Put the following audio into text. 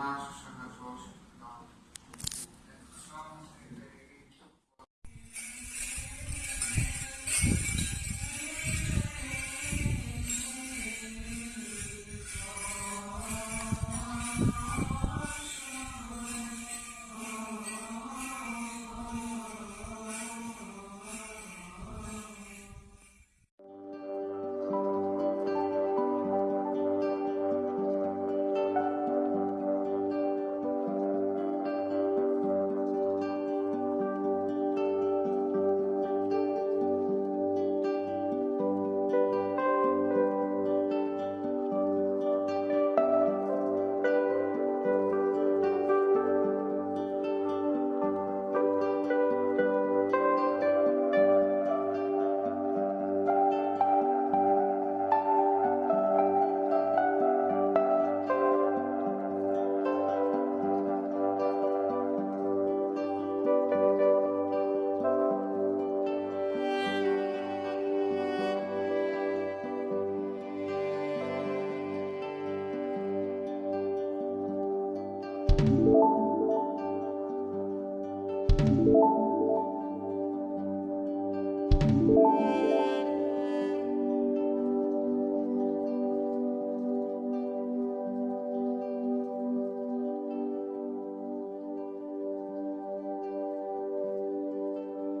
March